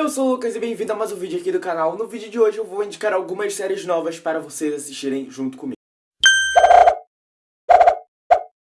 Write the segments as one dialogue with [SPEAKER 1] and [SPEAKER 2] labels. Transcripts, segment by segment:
[SPEAKER 1] Eu sou o Lucas e bem-vindo a mais um vídeo aqui do canal. No vídeo de hoje eu vou indicar algumas séries novas para vocês assistirem junto comigo.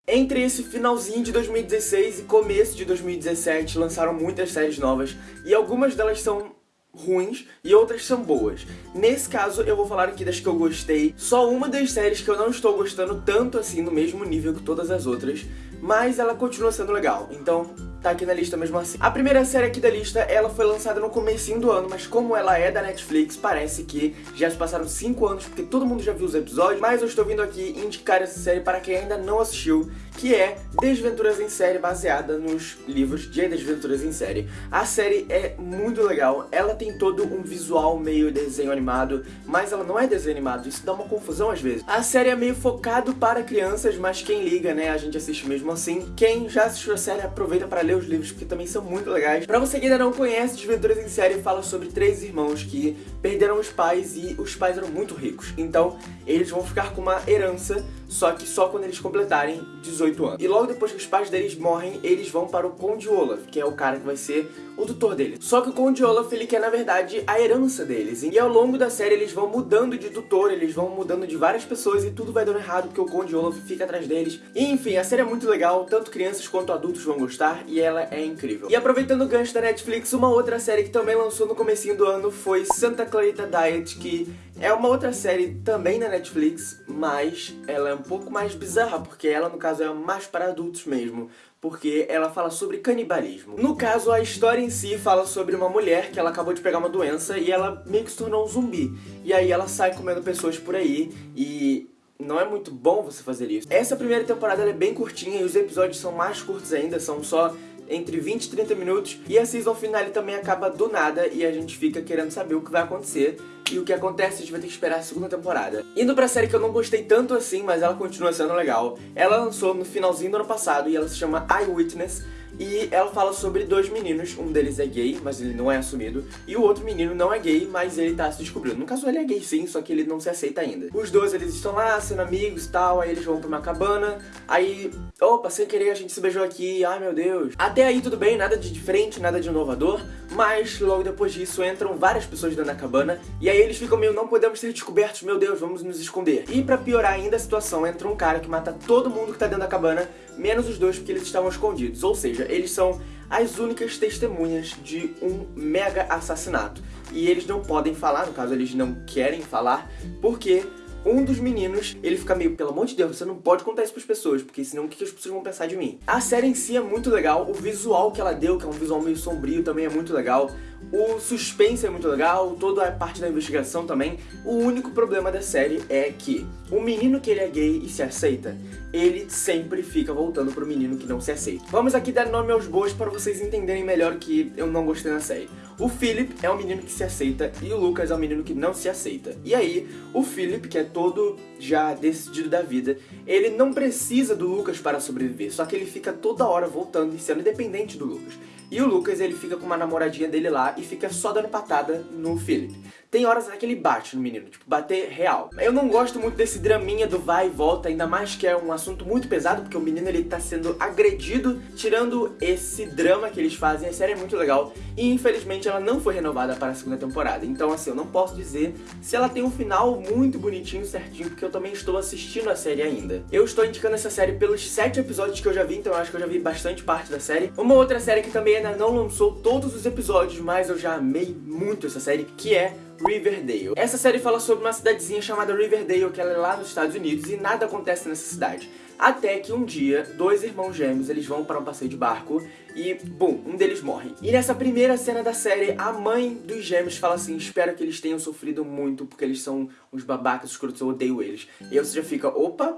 [SPEAKER 1] Entre esse finalzinho de 2016 e começo de 2017 lançaram muitas séries novas e algumas delas são ruins e outras são boas. Nesse caso, eu vou falar aqui das que eu gostei. Só uma das séries que eu não estou gostando tanto assim, no mesmo nível que todas as outras, mas ela continua sendo legal. Então, tá aqui na lista mesmo assim. A primeira série aqui da lista, ela foi lançada no comecinho do ano, mas como ela é da Netflix, parece que já se passaram 5 anos, porque todo mundo já viu os episódios, mas eu estou vindo aqui indicar essa série para quem ainda não assistiu, que é Desventuras em Série, baseada nos livros de Desventuras em Série. A série é muito legal, ela tem todo um visual meio desenho animado, mas ela não é desenho animado, isso dá uma confusão às vezes. A série é meio focado para crianças, mas quem liga, né, a gente assiste mesmo assim. Quem já assistiu a série, aproveita para ler os livros, porque também são muito legais. Pra você que ainda não conhece, Desventuras em Série fala sobre três irmãos que perderam os pais e os pais eram muito ricos. Então, eles vão ficar com uma herança, só que só quando eles completarem 18 anos. E logo depois que os pais deles morrem, eles vão para o Conde Olaf, que é o cara que vai ser o tutor deles. Só que o Conde Olaf, ele quer, na verdade, a herança deles. E ao longo da série, eles vão mudando de tutor, eles vão mudando de várias pessoas e tudo vai dando errado porque o Conde Olaf fica atrás deles. E, enfim, a série é muito legal, tanto crianças quanto adultos vão gostar e ela é incrível. E aproveitando o gancho da Netflix, uma outra série que também lançou no comecinho do ano foi Santa Clarita Diet, que é uma outra série também na Netflix, mas ela é um pouco mais bizarra, porque ela, no caso, é mais para adultos mesmo porque ela fala sobre canibalismo. No caso, a história em si fala sobre uma mulher que ela acabou de pegar uma doença e ela meio que se tornou um zumbi. E aí ela sai comendo pessoas por aí e não é muito bom você fazer isso. Essa primeira temporada é bem curtinha e os episódios são mais curtos ainda, são só entre 20 e 30 minutos. E a season finale também acaba do nada e a gente fica querendo saber o que vai acontecer. E o que acontece, a gente vai ter que esperar a segunda temporada. Indo pra série que eu não gostei tanto assim, mas ela continua sendo legal. Ela lançou no finalzinho do ano passado e ela se chama Eyewitness. E ela fala sobre dois meninos, um deles é gay, mas ele não é assumido, e o outro menino não é gay, mas ele tá se descobrindo. No caso, ele é gay sim, só que ele não se aceita ainda. Os dois, eles estão lá, sendo amigos e tal, aí eles vão pra uma cabana, aí, opa, sem querer a gente se beijou aqui, ai meu Deus. Até aí tudo bem, nada de diferente, nada de inovador, mas logo depois disso entram várias pessoas dentro da cabana, e aí eles ficam meio, não podemos ser descobertos, meu Deus, vamos nos esconder. E pra piorar ainda a situação, entra um cara que mata todo mundo que tá dentro da cabana, menos os dois porque eles estavam escondidos, ou seja, eles são as únicas testemunhas de um mega assassinato. E eles não podem falar, no caso eles não querem falar, porque um dos meninos, ele fica meio, pelo amor de Deus, você não pode contar isso pras pessoas, porque senão o que as pessoas vão pensar de mim? A série em si é muito legal, o visual que ela deu, que é um visual meio sombrio, também é muito legal. O suspense é muito legal, toda a parte da investigação também. O único problema da série é que o menino que ele é gay e se aceita, ele sempre fica voltando pro menino que não se aceita. Vamos aqui dar nome aos bois para vocês entenderem melhor que eu não gostei na série. O Philip é o menino que se aceita e o Lucas é o menino que não se aceita. E aí, o Philip, que é todo já decidido da vida, ele não precisa do Lucas para sobreviver, só que ele fica toda hora voltando e sendo independente do Lucas. E o Lucas, ele fica com uma namoradinha dele lá e fica só dando patada no Philip. Tem horas que ele bate no menino, tipo, bater real. Eu não gosto muito desse draminha do vai e volta, ainda mais que é um assunto muito pesado, porque o menino ele tá sendo agredido, tirando esse drama que eles fazem, a série é muito legal. E infelizmente ela não foi renovada para a segunda temporada, então assim, eu não posso dizer se ela tem um final muito bonitinho, certinho, porque eu também estou assistindo a série ainda. Eu estou indicando essa série pelos sete episódios que eu já vi, então eu acho que eu já vi bastante parte da série. Uma outra série que também ainda não lançou todos os episódios, mas eu já amei muito essa série, que é Riverdale. Essa série fala sobre uma cidadezinha chamada Riverdale, que ela é lá nos Estados Unidos, e nada acontece nessa cidade. Até que um dia, dois irmãos gêmeos, eles vão para um passeio de barco e, bum, um deles morre. E nessa primeira cena da série, a mãe dos gêmeos fala assim, espero que eles tenham sofrido muito, porque eles são uns babacas escrotos, eu odeio eles. E aí você já fica, opa,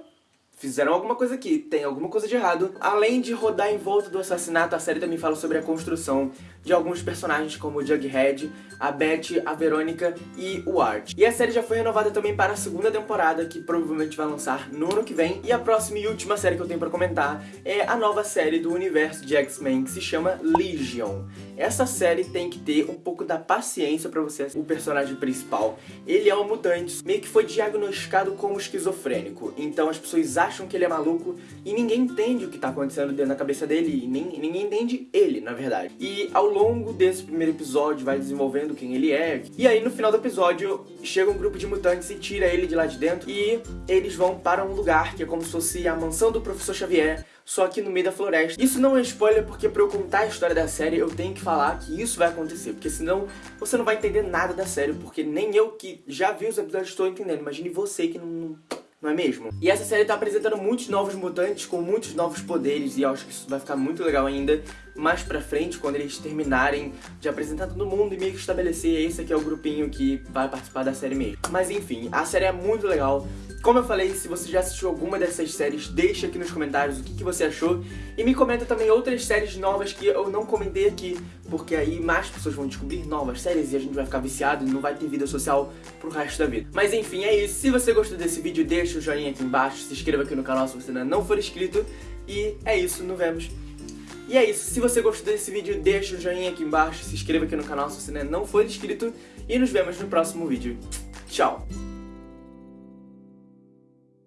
[SPEAKER 1] fizeram alguma coisa aqui, tem alguma coisa de errado. Além de rodar em volta do assassinato, a série também fala sobre a construção de alguns personagens como o Jughead, a Beth, a Verônica e o Art. E a série já foi renovada também para a segunda temporada, que provavelmente vai lançar no ano que vem. E a próxima e última série que eu tenho pra comentar é a nova série do universo de X-Men, que se chama Legion. Essa série tem que ter um pouco da paciência pra você o personagem principal. Ele é um mutante, meio que foi diagnosticado como esquizofrênico. Então as pessoas acham acham que ele é maluco e ninguém entende o que tá acontecendo dentro da cabeça dele nem, ninguém entende ele, na verdade. E ao longo desse primeiro episódio vai desenvolvendo quem ele é. E aí no final do episódio chega um grupo de mutantes e tira ele de lá de dentro e eles vão para um lugar que é como se fosse a mansão do Professor Xavier, só que no meio da floresta. Isso não é spoiler porque pra eu contar a história da série eu tenho que falar que isso vai acontecer, porque senão você não vai entender nada da série, porque nem eu que já vi os episódios estou entendendo. Imagine você que não não é mesmo? E essa série tá apresentando muitos novos mutantes com muitos novos poderes e eu acho que isso vai ficar muito legal ainda mais pra frente, quando eles terminarem de apresentar todo mundo e meio que estabelecer esse aqui é o grupinho que vai participar da série mesmo. Mas enfim, a série é muito legal, como eu falei, se você já assistiu alguma dessas séries, deixa aqui nos comentários o que, que, você achou. E me comenta também outras séries novas que eu não comentei aqui, porque aí mais pessoas vão descobrir novas séries e a gente vai ficar viciado e não vai ter vida social pro resto da vida. Mas enfim, é isso. Se você gostou desse vídeo, deixa o joinha aqui embaixo, se inscreva aqui no canal se você ainda não for inscrito. E é isso, nos vemos. E é isso, se você gostou desse vídeo, deixa o joinha aqui embaixo, se inscreva aqui no canal se você não for inscrito. E nos vemos no próximo vídeo. Tchau!